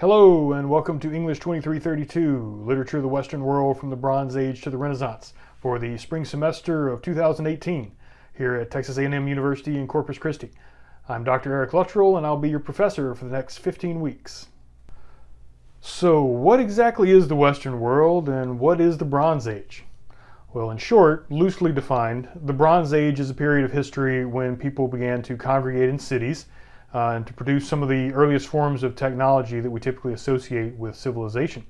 Hello and welcome to English 2332, Literature of the Western World from the Bronze Age to the Renaissance for the spring semester of 2018 here at Texas A&M University in Corpus Christi. I'm Dr. Eric Luttrell and I'll be your professor for the next 15 weeks. So what exactly is the Western world and what is the Bronze Age? Well, in short, loosely defined, the Bronze Age is a period of history when people began to congregate in cities uh, and to produce some of the earliest forms of technology that we typically associate with civilization.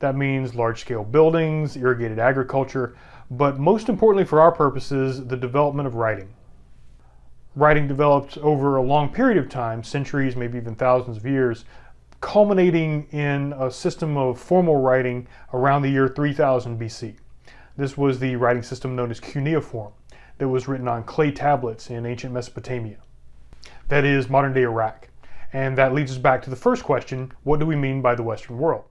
That means large-scale buildings, irrigated agriculture, but most importantly for our purposes, the development of writing. Writing developed over a long period of time, centuries, maybe even thousands of years, culminating in a system of formal writing around the year 3000 BC. This was the writing system known as cuneiform that was written on clay tablets in ancient Mesopotamia that is modern day Iraq. And that leads us back to the first question, what do we mean by the Western world?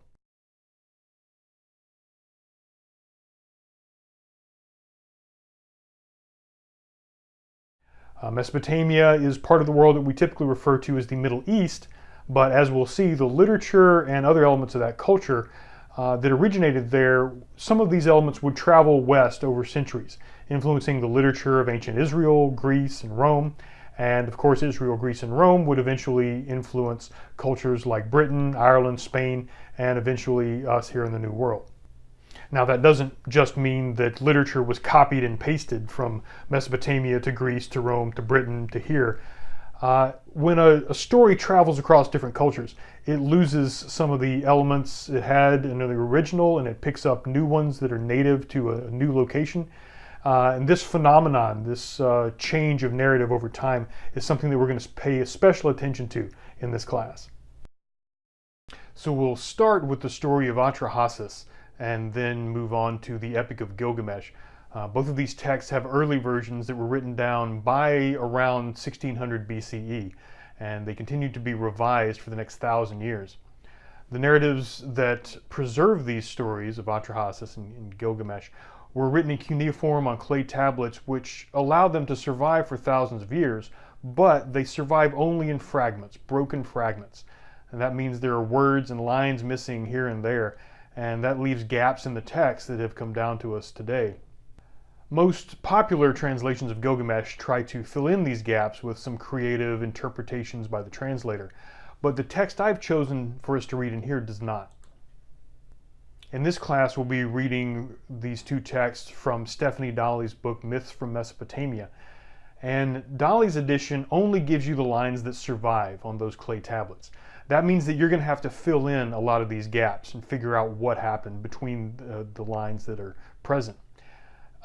Uh, Mesopotamia is part of the world that we typically refer to as the Middle East, but as we'll see, the literature and other elements of that culture uh, that originated there, some of these elements would travel west over centuries, influencing the literature of ancient Israel, Greece, and Rome, and of course, Israel, Greece, and Rome would eventually influence cultures like Britain, Ireland, Spain, and eventually us here in the New World. Now that doesn't just mean that literature was copied and pasted from Mesopotamia to Greece to Rome to Britain to here. Uh, when a, a, story travels across different cultures, it loses some of the elements it had in the original and it picks up new ones that are native to a, a new location. Uh, and this phenomenon, this uh, change of narrative over time, is something that we're going to pay special attention to in this class. So we'll start with the story of Atrahasis and then move on to the Epic of Gilgamesh. Uh, both of these texts have early versions that were written down by around 1600 BCE, and they continue to be revised for the next thousand years. The narratives that preserve these stories of Atrahasis and, and Gilgamesh were written in cuneiform on clay tablets which allowed them to survive for thousands of years, but they survive only in fragments, broken fragments. And that means there are words and lines missing here and there, and that leaves gaps in the text that have come down to us today. Most popular translations of Gilgamesh try to fill in these gaps with some creative interpretations by the translator, but the text I've chosen for us to read in here does not. In this class, we'll be reading these two texts from Stephanie Dalley's book, Myths from Mesopotamia. And Dalley's edition only gives you the lines that survive on those clay tablets. That means that you're going to have to fill in a lot of these gaps and figure out what happened between the, the lines that are present.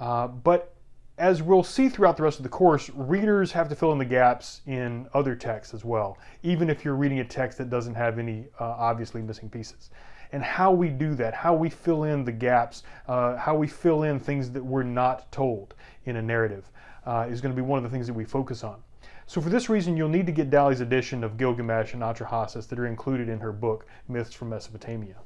Uh, but as we'll see throughout the rest of the course, readers have to fill in the gaps in other texts as well, even if you're reading a text that doesn't have any uh, obviously missing pieces and how we do that, how we fill in the gaps, uh, how we fill in things that we're not told in a narrative uh, is going to be one of the things that we focus on. So for this reason, you'll need to get Dalley's edition of Gilgamesh and Atrahasis that are included in her book, Myths from Mesopotamia.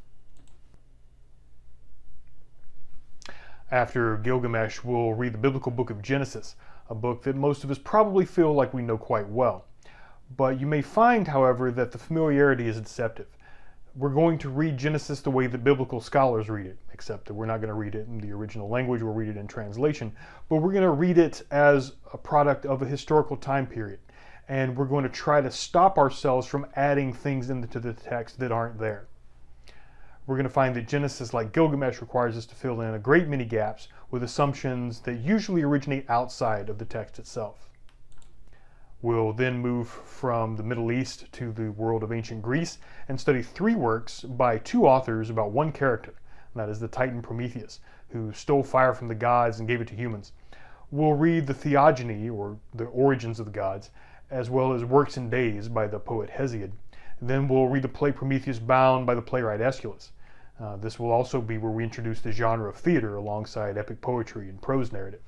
After Gilgamesh, we'll read the biblical book of Genesis, a book that most of us probably feel like we know quite well. But you may find, however, that the familiarity is deceptive we're going to read Genesis the way that biblical scholars read it, except that we're not going to read it in the original language, we'll read it in translation, but we're going to read it as a product of a historical time period. And we're going to try to stop ourselves from adding things into the text that aren't there. We're going to find that Genesis, like Gilgamesh, requires us to fill in a great many gaps with assumptions that usually originate outside of the text itself. We'll then move from the Middle East to the world of ancient Greece and study three works by two authors about one character, that is the Titan Prometheus, who stole fire from the gods and gave it to humans. We'll read the Theogony, or the origins of the gods, as well as Works and Days by the poet Hesiod. Then we'll read the play Prometheus Bound by the playwright Aeschylus. Uh, this will also be where we introduce the genre of theater alongside epic poetry and prose narrative.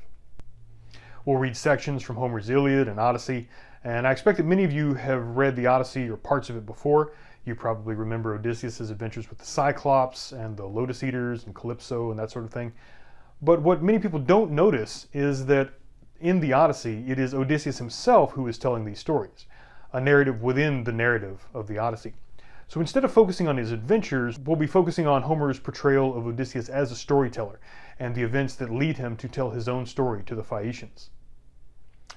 We'll read sections from Homer's Iliad and Odyssey, and I expect that many of you have read the Odyssey or parts of it before. You probably remember Odysseus' adventures with the Cyclops and the Lotus Eaters and Calypso and that sort of thing. But what many people don't notice is that in the Odyssey, it is Odysseus himself who is telling these stories, a narrative within the narrative of the Odyssey. So instead of focusing on his adventures, we'll be focusing on Homer's portrayal of Odysseus as a storyteller and the events that lead him to tell his own story to the Phaeacians.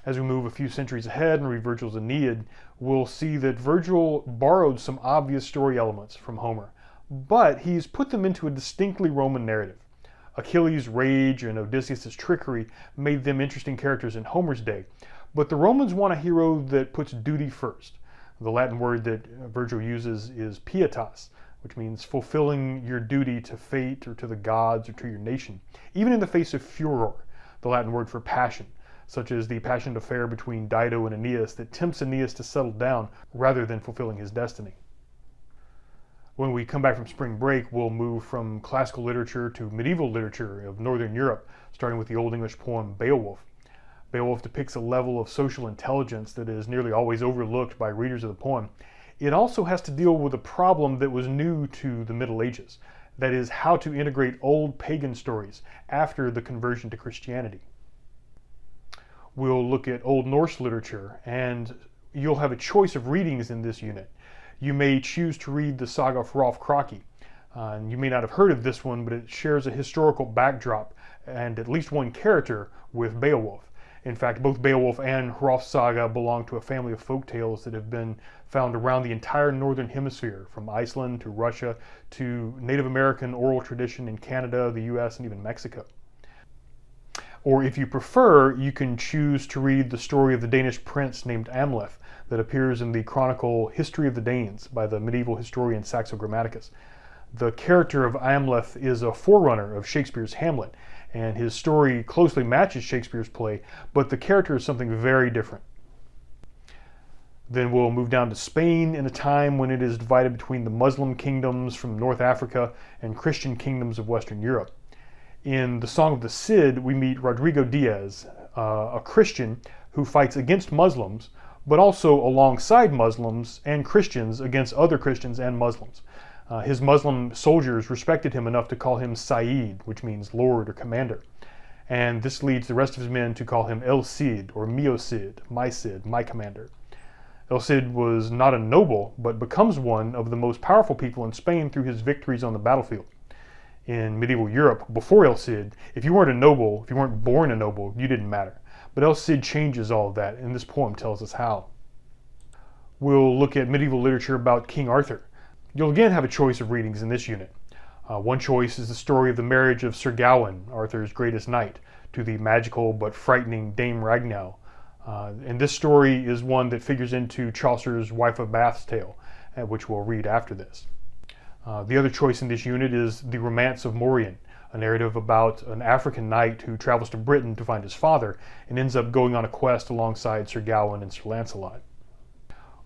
As we move a few centuries ahead and read Virgil's Aeneid, we'll see that Virgil borrowed some obvious story elements from Homer, but he's put them into a distinctly Roman narrative. Achilles' rage and Odysseus' trickery made them interesting characters in Homer's day, but the Romans want a hero that puts duty first. The Latin word that Virgil uses is pietas, which means fulfilling your duty to fate or to the gods or to your nation, even in the face of furor, the Latin word for passion, such as the passionate affair between Dido and Aeneas that tempts Aeneas to settle down rather than fulfilling his destiny. When we come back from spring break, we'll move from classical literature to medieval literature of Northern Europe, starting with the Old English poem Beowulf. Beowulf depicts a level of social intelligence that is nearly always overlooked by readers of the poem. It also has to deal with a problem that was new to the Middle Ages, that is, how to integrate old pagan stories after the conversion to Christianity. We'll look at Old Norse literature, and you'll have a choice of readings in this unit. You may choose to read the saga of Hrolf Kraki. Uh, and you may not have heard of this one, but it shares a historical backdrop and at least one character with Beowulf. In fact, both Beowulf and Hrolf's saga belong to a family of folk tales that have been found around the entire northern hemisphere, from Iceland to Russia to Native American oral tradition in Canada, the US, and even Mexico. Or if you prefer, you can choose to read the story of the Danish prince named Amleth that appears in the chronicle History of the Danes by the medieval historian Saxo Grammaticus. The character of Amleth is a forerunner of Shakespeare's Hamlet, and his story closely matches Shakespeare's play, but the character is something very different. Then we'll move down to Spain in a time when it is divided between the Muslim kingdoms from North Africa and Christian kingdoms of Western Europe. In the Song of the Cid, we meet Rodrigo Diaz, uh, a Christian who fights against Muslims, but also alongside Muslims and Christians against other Christians and Muslims. Uh, his Muslim soldiers respected him enough to call him Sayyid, which means Lord or Commander. And this leads the rest of his men to call him El Cid, or Mio Cid, my Cid, my commander. El Cid was not a noble, but becomes one of the most powerful people in Spain through his victories on the battlefield. In medieval Europe, before El Cid, if you weren't a noble, if you weren't born a noble, you didn't matter. But El Cid changes all of that, and this poem tells us how. We'll look at medieval literature about King Arthur. You'll again have a choice of readings in this unit. Uh, one choice is the story of the marriage of Sir Gawain, Arthur's greatest knight, to the magical but frightening Dame Ragnell. Uh, and this story is one that figures into Chaucer's Wife of Bath's tale, uh, which we'll read after this. Uh, the other choice in this unit is The Romance of Morien, a narrative about an African knight who travels to Britain to find his father and ends up going on a quest alongside Sir Gawain and Sir Lancelot.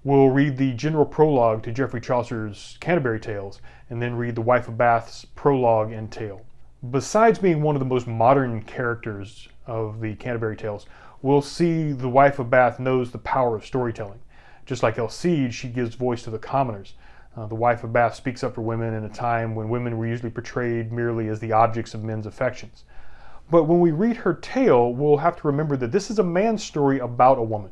We'll read the general prologue to Geoffrey Chaucer's Canterbury Tales, and then read the Wife of Bath's prologue and tale. Besides being one of the most modern characters of the Canterbury Tales, we'll see the Wife of Bath knows the power of storytelling. Just like El Cid, she gives voice to the commoners. Uh, the Wife of Bath speaks up for women in a time when women were usually portrayed merely as the objects of men's affections. But when we read her tale, we'll have to remember that this is a man's story about a woman.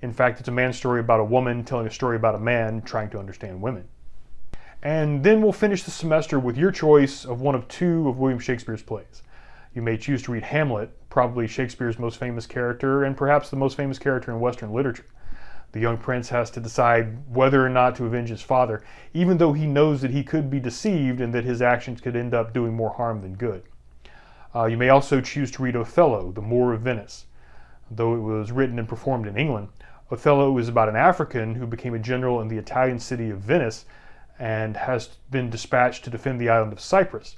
In fact, it's a man's story about a woman telling a story about a man trying to understand women. And then we'll finish the semester with your choice of one of two of William Shakespeare's plays. You may choose to read Hamlet, probably Shakespeare's most famous character and perhaps the most famous character in Western literature. The young prince has to decide whether or not to avenge his father, even though he knows that he could be deceived and that his actions could end up doing more harm than good. Uh, you may also choose to read Othello, the Moor of Venice. Though it was written and performed in England, Othello is about an African who became a general in the Italian city of Venice and has been dispatched to defend the island of Cyprus.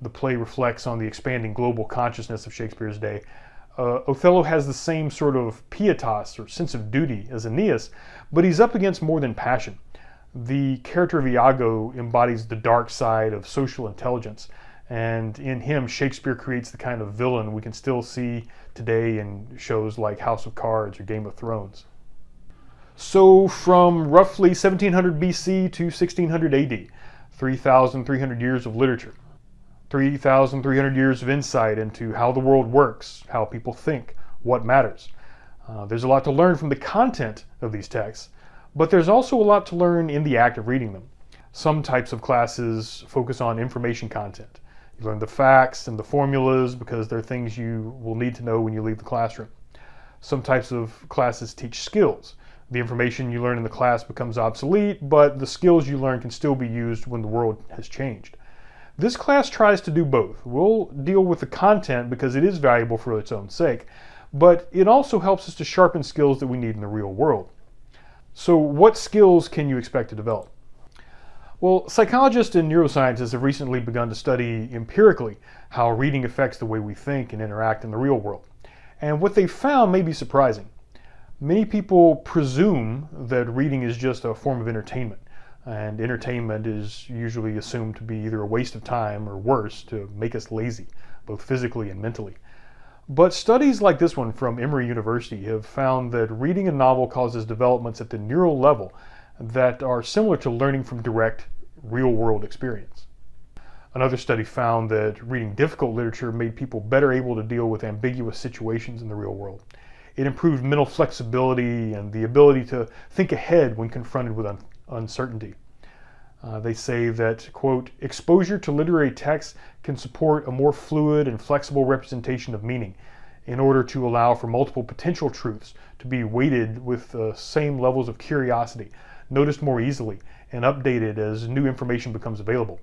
The play reflects on the expanding global consciousness of Shakespeare's day. Uh, Othello has the same sort of pietas or sense of duty as Aeneas, but he's up against more than passion. The character of Iago embodies the dark side of social intelligence, and in him, Shakespeare creates the kind of villain we can still see today in shows like House of Cards or Game of Thrones. So from roughly 1700 BC to 1600 AD, 3,300 years of literature, 3,300 years of insight into how the world works, how people think, what matters. Uh, there's a lot to learn from the content of these texts, but there's also a lot to learn in the act of reading them. Some types of classes focus on information content. You learn the facts and the formulas because they're things you will need to know when you leave the classroom. Some types of classes teach skills. The information you learn in the class becomes obsolete, but the skills you learn can still be used when the world has changed. This class tries to do both. We'll deal with the content because it is valuable for its own sake, but it also helps us to sharpen skills that we need in the real world. So what skills can you expect to develop? Well, psychologists and neuroscientists have recently begun to study empirically how reading affects the way we think and interact in the real world. And what they found may be surprising. Many people presume that reading is just a form of entertainment, and entertainment is usually assumed to be either a waste of time or worse, to make us lazy, both physically and mentally. But studies like this one from Emory University have found that reading a novel causes developments at the neural level that are similar to learning from direct real-world experience. Another study found that reading difficult literature made people better able to deal with ambiguous situations in the real world. It improved mental flexibility and the ability to think ahead when confronted with uncertainty. Uh, they say that, quote, exposure to literary texts can support a more fluid and flexible representation of meaning in order to allow for multiple potential truths to be weighted with the same levels of curiosity, noticed more easily, and updated as new information becomes available.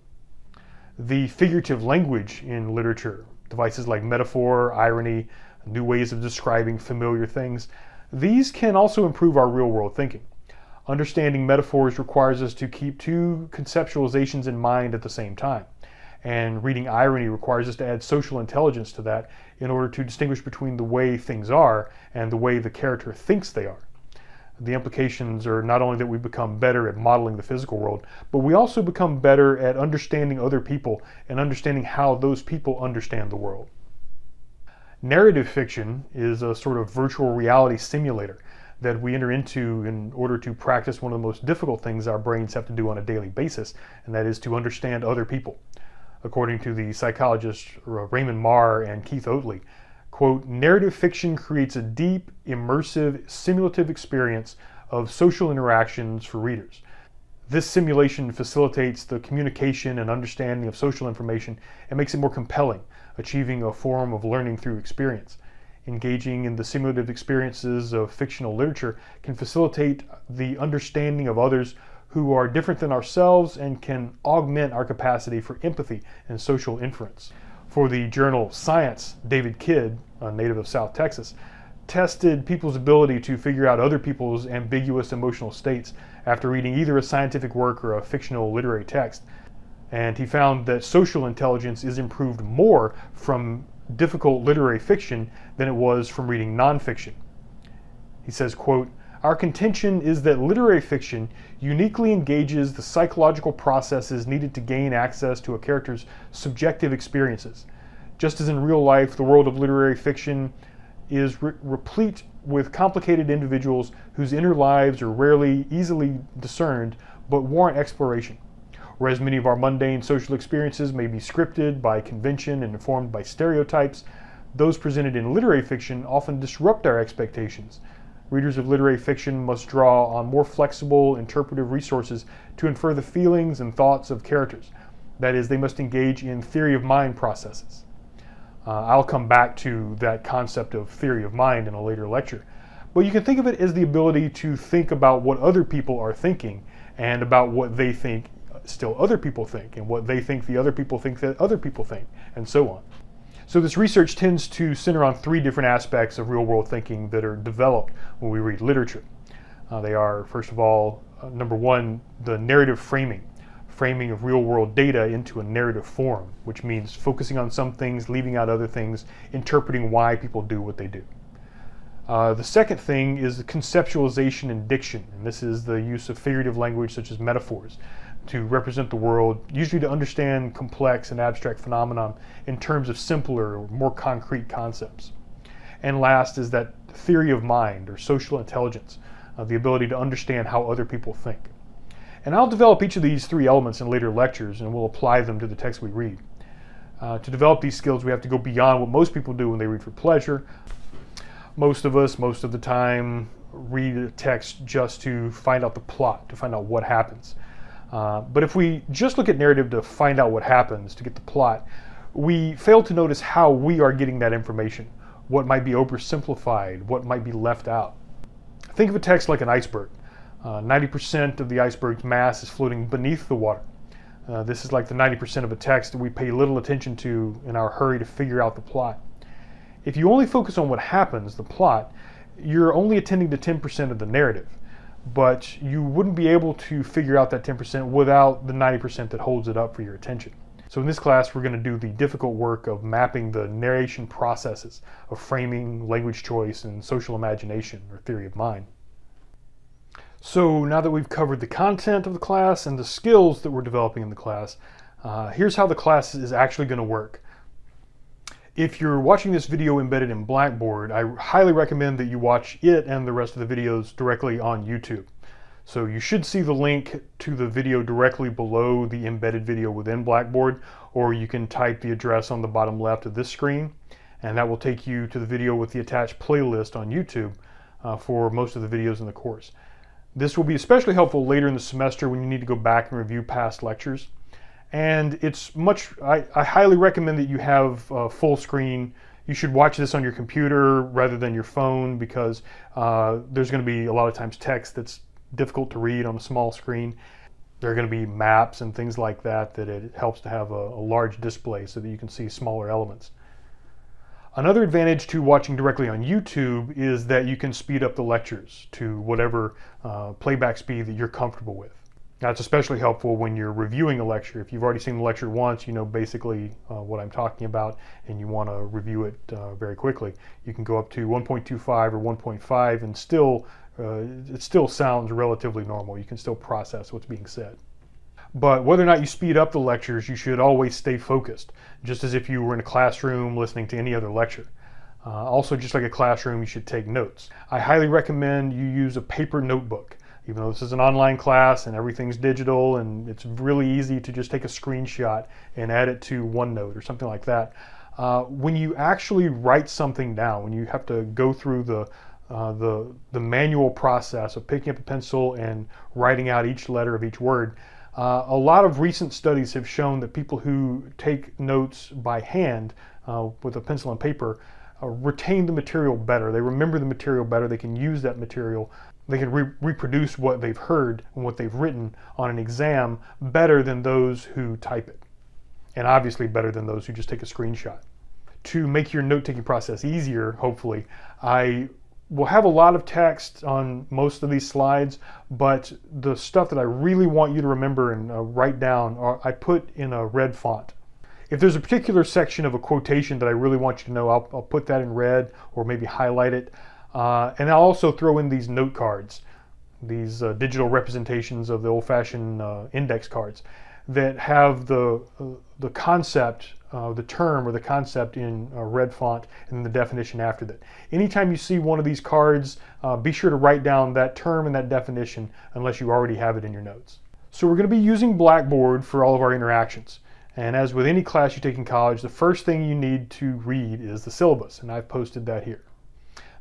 The figurative language in literature, devices like metaphor, irony, new ways of describing familiar things, these can also improve our real world thinking. Understanding metaphors requires us to keep two conceptualizations in mind at the same time. And reading irony requires us to add social intelligence to that in order to distinguish between the way things are and the way the character thinks they are. The implications are not only that we become better at modeling the physical world, but we also become better at understanding other people and understanding how those people understand the world. Narrative fiction is a sort of virtual reality simulator that we enter into in order to practice one of the most difficult things our brains have to do on a daily basis, and that is to understand other people. According to the psychologists uh, Raymond Mar and Keith Oatley, quote, narrative fiction creates a deep, immersive, simulative experience of social interactions for readers. This simulation facilitates the communication and understanding of social information and makes it more compelling, achieving a form of learning through experience engaging in the simulative experiences of fictional literature can facilitate the understanding of others who are different than ourselves and can augment our capacity for empathy and social inference. For the journal Science, David Kidd, a native of South Texas, tested people's ability to figure out other people's ambiguous emotional states after reading either a scientific work or a fictional literary text. And he found that social intelligence is improved more from difficult literary fiction than it was from reading nonfiction. He says, quote, our contention is that literary fiction uniquely engages the psychological processes needed to gain access to a character's subjective experiences. Just as in real life, the world of literary fiction is re replete with complicated individuals whose inner lives are rarely easily discerned but warrant exploration. Whereas many of our mundane social experiences may be scripted by convention and informed by stereotypes, those presented in literary fiction often disrupt our expectations. Readers of literary fiction must draw on more flexible interpretive resources to infer the feelings and thoughts of characters. That is, they must engage in theory of mind processes. Uh, I'll come back to that concept of theory of mind in a later lecture. But you can think of it as the ability to think about what other people are thinking and about what they think still other people think and what they think the other people think that other people think and so on. So this research tends to center on three different aspects of real world thinking that are developed when we read literature. Uh, they are, first of all, uh, number one, the narrative framing, framing of real world data into a narrative form, which means focusing on some things, leaving out other things, interpreting why people do what they do. Uh, the second thing is the conceptualization and diction, and this is the use of figurative language such as metaphors to represent the world, usually to understand complex and abstract phenomena in terms of simpler, or more concrete concepts. And last is that theory of mind or social intelligence, uh, the ability to understand how other people think. And I'll develop each of these three elements in later lectures and we'll apply them to the text we read. Uh, to develop these skills, we have to go beyond what most people do when they read for pleasure. Most of us, most of the time, read a text just to find out the plot, to find out what happens. Uh, but if we just look at narrative to find out what happens, to get the plot, we fail to notice how we are getting that information, what might be oversimplified, what might be left out. Think of a text like an iceberg. 90% uh, of the iceberg's mass is floating beneath the water. Uh, this is like the 90% of a text that we pay little attention to in our hurry to figure out the plot. If you only focus on what happens, the plot, you're only attending to 10% of the narrative, but you wouldn't be able to figure out that 10% without the 90% that holds it up for your attention. So in this class, we're going to do the difficult work of mapping the narration processes of framing, language choice, and social imagination, or theory of mind. So now that we've covered the content of the class and the skills that we're developing in the class, uh, here's how the class is actually going to work. If you're watching this video embedded in Blackboard, I highly recommend that you watch it and the rest of the videos directly on YouTube. So you should see the link to the video directly below the embedded video within Blackboard, or you can type the address on the bottom left of this screen, and that will take you to the video with the attached playlist on YouTube uh, for most of the videos in the course. This will be especially helpful later in the semester when you need to go back and review past lectures. And it's much, I, I highly recommend that you have uh, full screen you should watch this on your computer rather than your phone because uh, there's going to be a lot of times text that's difficult to read on a small screen. There are going to be maps and things like that that it helps to have a, a large display so that you can see smaller elements. Another advantage to watching directly on YouTube is that you can speed up the lectures to whatever uh, playback speed that you're comfortable with. That's especially helpful when you're reviewing a lecture. If you've already seen the lecture once, you know basically uh, what I'm talking about and you want to review it uh, very quickly. You can go up to 1.25 or 1.5 and still uh, it still sounds relatively normal. You can still process what's being said. But whether or not you speed up the lectures, you should always stay focused, just as if you were in a classroom listening to any other lecture. Uh, also, just like a classroom, you should take notes. I highly recommend you use a paper notebook. Even though this is an online class and everything's digital and it's really easy to just take a screenshot and add it to OneNote or something like that. Uh, when you actually write something down, when you have to go through the uh, the, the manual process of picking up a pencil and writing out each letter of each word, uh, a lot of recent studies have shown that people who take notes by hand uh, with a pencil and paper uh, retain the material better. They remember the material better. They can use that material. They can re reproduce what they've heard and what they've written on an exam better than those who type it. And obviously better than those who just take a screenshot. To make your note-taking process easier, hopefully, I we'll have a lot of text on most of these slides, but the stuff that I really want you to remember and uh, write down, uh, I put in a red font. If there's a particular section of a quotation that I really want you to know, I'll, I'll put that in red or maybe highlight it. Uh, and I'll also throw in these note cards, these uh, digital representations of the old-fashioned uh, index cards that have the, uh, the concept uh, the term or the concept in red font and the definition after that. Anytime you see one of these cards, uh, be sure to write down that term and that definition unless you already have it in your notes. So we're going to be using Blackboard for all of our interactions. And as with any class you take in college, the first thing you need to read is the syllabus, and I've posted that here.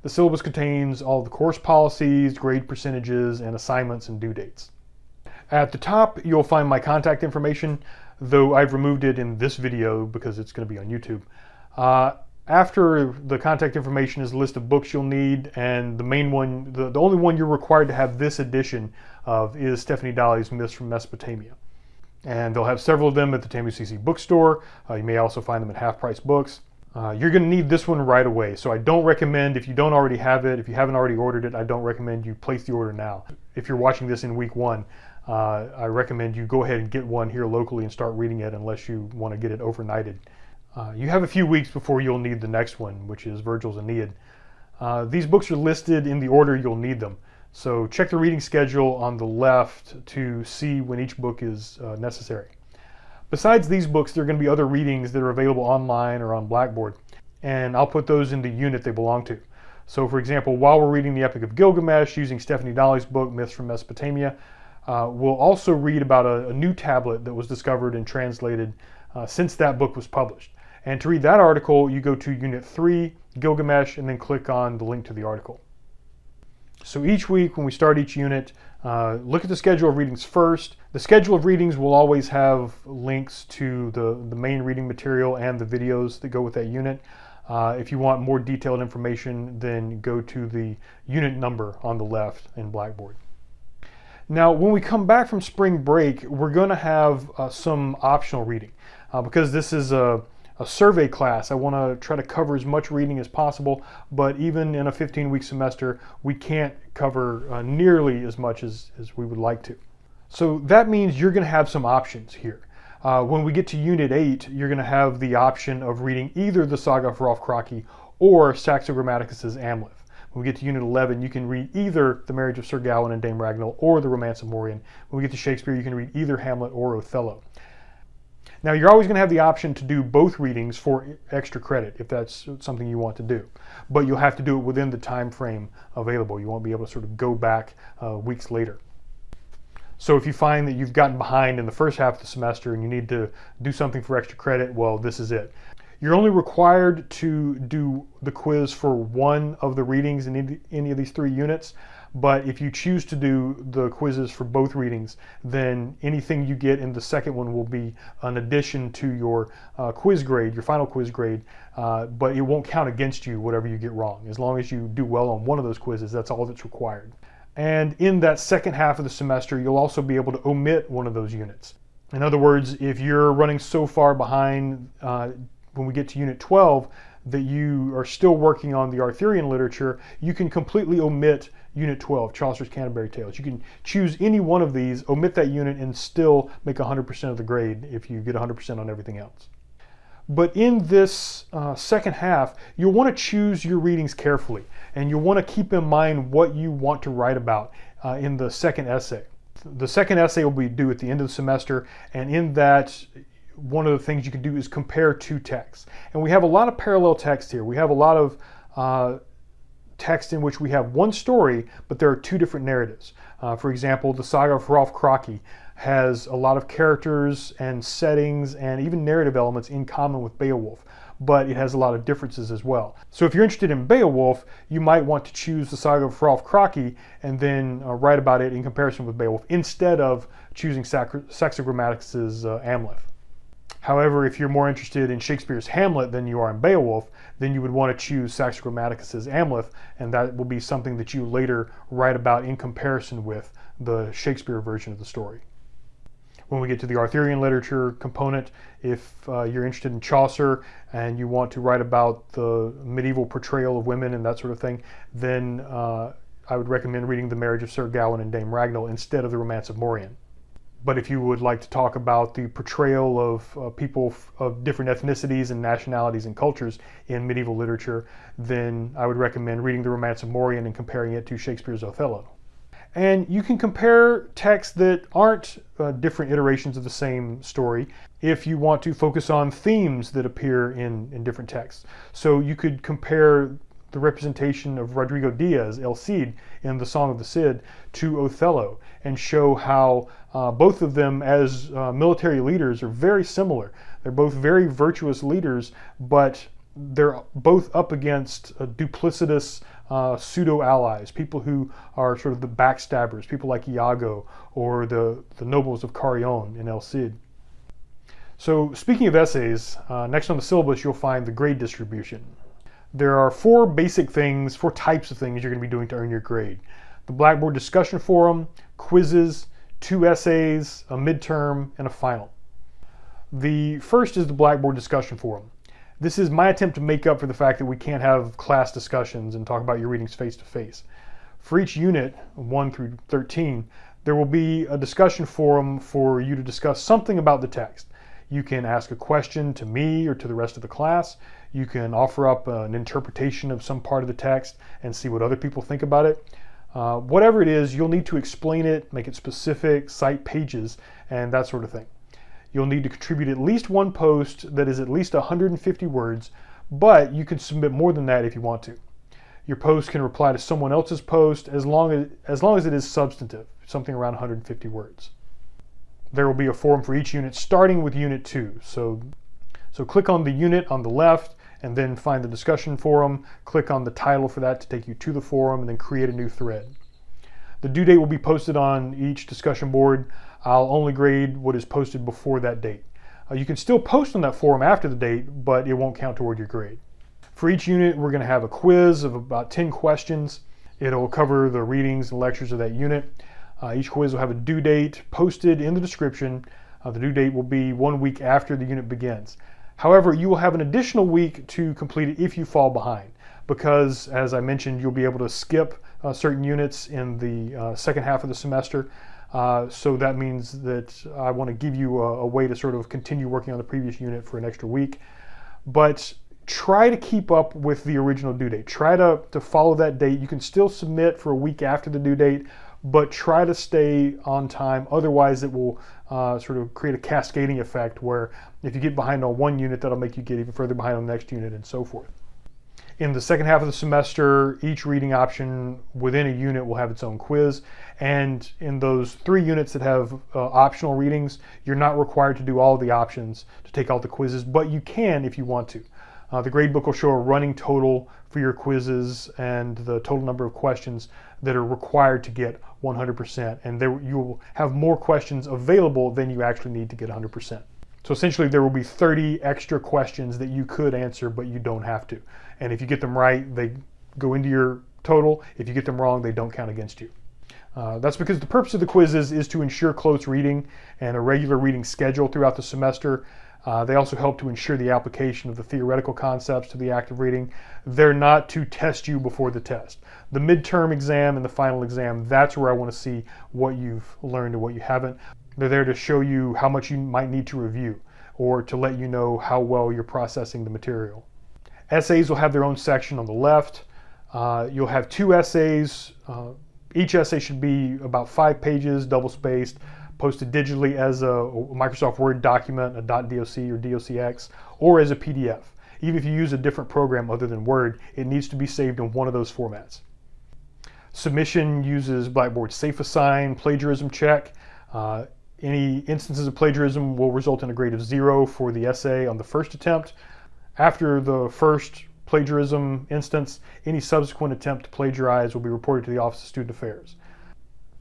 The syllabus contains all the course policies, grade percentages, and assignments and due dates. At the top, you'll find my contact information though I've removed it in this video because it's going to be on YouTube. Uh, after the contact information is a list of books you'll need, and the main one, the, the only one you're required to have this edition of is Stephanie Dalley's Myths from Mesopotamia. And they'll have several of them at the TAMUCC bookstore. Uh, you may also find them at Half Price Books. Uh, you're going to need this one right away. So I don't recommend, if you don't already have it, if you haven't already ordered it, I don't recommend you place the order now. If you're watching this in week one, uh, I recommend you go ahead and get one here locally and start reading it unless you want to get it overnighted. Uh, you have a few weeks before you'll need the next one, which is Virgil's Aeneid. Uh, these books are listed in the order you'll need them. So check the reading schedule on the left to see when each book is uh, necessary. Besides these books, there are going to be other readings that are available online or on Blackboard, and I'll put those in the unit they belong to. So for example, while we're reading the Epic of Gilgamesh using Stephanie Dalley's book, Myths from Mesopotamia, uh, we'll also read about a, a, new tablet that was discovered and translated uh, since that book was published. And to read that article, you go to Unit 3, Gilgamesh, and then click on the link to the article. So each week when we start each unit, Uh, look at the schedule of readings first. The schedule of readings will always have links to the, the main reading material and the videos that go with that unit. Uh, if you want more detailed information, then go to the unit number on the left in Blackboard. Now, when we come back from spring break, we're going to have uh, some optional reading uh, because this is a, a survey class. I want to try to cover as much reading as possible, but even in a 15 week semester, we can't cover uh, nearly as much as, as we would like to. So that means you're going to have some options here. Uh, when we get to Unit 8, you're going to have the option of reading either the Saga of Hrolf Kraki or Saxo Grammaticus's Amleth. When we get to Unit 11, you can read either The Marriage of Sir Gawain and Dame Ragnell or The Romance of Morien. When we get to Shakespeare, you can read either Hamlet or Othello. Now, you're always going to have the option to do both readings for extra credit if that's something you want to do. But you'll have to do it within the time frame available. You won't be able to sort of go back uh, weeks later. So if you find that you've gotten behind in the first half of the semester and you need to do something for extra credit, well, this is it. You're only required to do the quiz for one of the readings in any of these three units, but if you choose to do the quizzes for both readings, then anything you get in the second one will be an addition to your uh, quiz grade, your final quiz grade, uh, but it won't count against you whatever you get wrong. As long as you do well on one of those quizzes, that's all that's required. And in that second half of the semester, you'll also be able to omit one of those units. In other words, if you're running so far behind uh, when we get to Unit 12 that you are still working on the Arthurian literature, you can completely omit Unit 12, Chaucer's Canterbury Tales. You can choose any one of these, omit that unit, and still make 100% of the grade if you get 100% on everything else. But in this uh, second half, you'll want to choose your readings carefully, and you'll want to keep in mind what you want to write about uh, in the second essay. The second essay will be due at the end of the semester, and in that, one of the things you can do is compare two texts. And we have a lot of parallel text here. We have a lot of uh, text in which we have one story, but there are two different narratives. Uh, for example, the saga of Rolf Kraki has a lot of characters and settings and even narrative elements in common with Beowulf, but it has a lot of differences as well. So if you're interested in Beowulf, you might want to choose the saga of Rolf Kraki and then uh, write about it in comparison with Beowulf instead of choosing Saxo Grammaticus's uh, Amleth. However, if you're more interested in Shakespeare's Hamlet than you are in Beowulf, then you would want to choose Saxo Grammaticus's Amleth, and that will be something that you later write about in comparison with the Shakespeare version of the story. When we get to the Arthurian literature component, if uh, you're interested in Chaucer and you want to write about the medieval portrayal of women and that sort of thing, then uh, I would recommend reading The Marriage of Sir Gawain and Dame Ragnell instead of The Romance of Morien. But if you would like to talk about the portrayal of uh, people of different ethnicities and nationalities and cultures in medieval literature, then I would recommend reading The Romance of Morien and comparing it to Shakespeare's Othello. And you can compare texts that aren't uh, different iterations of the same story if you want to focus on themes that appear in, in different texts. So you could compare the representation of Rodrigo Diaz, El Cid, in the Song of the Cid to Othello and show how uh, both of them as uh, military leaders are very similar. They're both very virtuous leaders, but they're both up against uh, duplicitous uh, pseudo allies, people who are sort of the backstabbers, people like Iago or the, the nobles of Carrion in El Cid. So speaking of essays, uh, next on the syllabus you'll find the grade distribution. There are four basic things, four types of things you're going to be doing to earn your grade. The Blackboard discussion forum, quizzes, two essays, a midterm, and a final. The first is the Blackboard discussion forum. This is my attempt to make up for the fact that we can't have class discussions and talk about your readings face to face. For each unit, 1 through 13, there will be a discussion forum for you to discuss something about the text. You can ask a question to me or to the rest of the class. You can offer up an interpretation of some part of the text and see what other people think about it. Uh, whatever it is, you'll need to explain it, make it specific, cite pages, and that sort of thing. You'll need to contribute at least one post that is at least 150 words, but you can submit more than that if you want to. Your post can reply to someone else's post as long as, as long as it is substantive, something around 150 words. There will be a forum for each unit starting with unit two. So, so click on the unit on the left and then find the discussion forum, click on the title for that to take you to the forum and then create a new thread. The due date will be posted on each discussion board. I'll only grade what is posted before that date. Uh, you can still post on that forum after the date, but it won't count toward your grade. For each unit, we're going to have a quiz of about 10 questions. It'll cover the readings and lectures of that unit. Uh, each quiz will have a due date posted in the description. Uh, the due date will be one week after the unit begins. However, you will have an additional week to complete it if you fall behind because as I mentioned, you'll be able to skip uh, certain units in the uh, second half of the semester. Uh, so that means that I want to give you a, a, way to sort of continue working on the previous unit for an extra week. But try to keep up with the original due date. Try to, to follow that date. You can still submit for a week after the due date, but try to stay on time. Otherwise, it will uh, sort of create a cascading effect where if you get behind on one unit, that'll make you get even further behind on the next unit and so forth. In the second half of the semester, each reading option within a unit will have its own quiz. And in those three units that have uh, optional readings, you're not required to do all the options to take all the quizzes, but you can if you want to. Uh, the gradebook will show a running total for your quizzes and the total number of questions that are required to get 100%. And there you will have more questions available than you actually need to get 100%. So essentially there will be 30 extra questions that you could answer, but you don't have to. And if you get them right, they go into your total. If you get them wrong, they don't count against you. Uh, that's because the purpose of the quizzes is to ensure close reading and a regular reading schedule throughout the semester. Uh, they also help to ensure the application of the theoretical concepts to the active reading. They're not to test you before the test. The midterm exam and the final exam, that's where I want to see what you've learned and what you haven't. They're there to show you how much you might need to review or to let you know how well you're processing the material. Essays will have their own section on the left. Uh, you'll have two essays. Uh, each essay should be about five pages, double spaced, posted digitally as a Microsoft Word document, a .doc or docx, or as a PDF. Even if you use a different program other than Word, it needs to be saved in one of those formats. Submission uses Blackboard Safe Assign plagiarism check. Uh, any instances of plagiarism will result in a grade of zero for the essay on the first attempt, after the first plagiarism instance, any subsequent attempt to plagiarize will be reported to the Office of Student Affairs.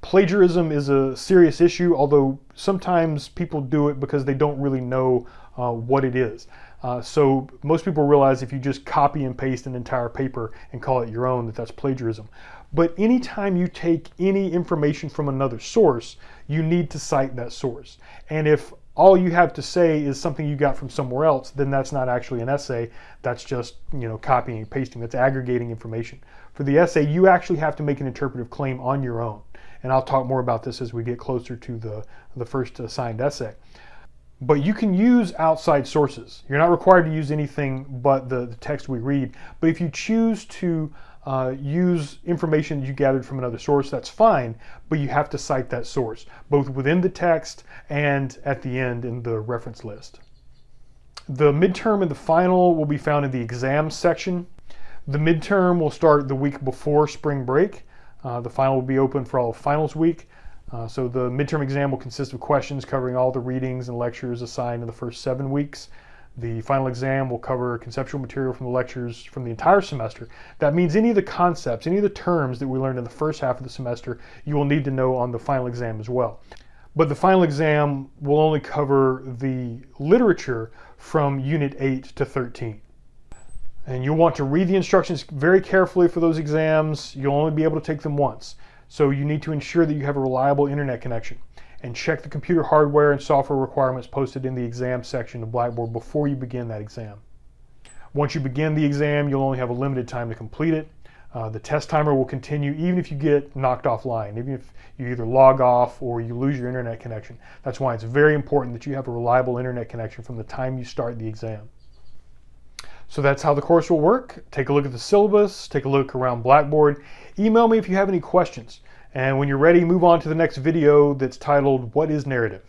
Plagiarism is a serious issue, although sometimes people do it because they don't really know uh, what it is. Uh, so most people realize if you just copy and paste an entire paper and call it your own, that that's plagiarism. But anytime you take any information from another source, you need to cite that source. And if all you have to say is something you got from somewhere else, then that's not actually an essay. That's just, you know, copying and pasting. That's aggregating information. For the essay, you actually have to make an interpretive claim on your own. And I'll talk more about this as we get closer to the, the first assigned essay. But you can use outside sources. You're not required to use anything but the, the text we read. But if you choose to uh, use information you gathered from another source, that's fine, but you have to cite that source, both within the text and at the end in the reference list. The midterm and the final will be found in the exam section. The midterm will start the week before spring break. Uh, the final will be open for all of finals week. Uh, so the midterm exam will consist of questions covering all the readings and lectures assigned in the first seven weeks. The final exam will cover conceptual material from the lectures from the entire semester. That means any of the concepts, any of the terms that we learned in the first half of the semester, you will need to know on the final exam as well. But the final exam will only cover the literature from Unit 8 to 13. And you'll want to read the instructions very carefully for those exams. You'll only be able to take them once. So you need to ensure that you have a reliable internet connection and check the computer hardware and software requirements posted in the exam section of Blackboard before you begin that exam. Once you begin the exam, you'll only have a limited time to complete it. Uh, the test timer will continue even if you get knocked offline, even if you either log off or you lose your internet connection. That's why it's very important that you have a reliable internet connection from the time you start the exam. So that's how the course will work. Take a look at the syllabus, take a look around Blackboard. Email me if you have any questions. And when you're ready, move on to the next video that's titled, What is Narrative?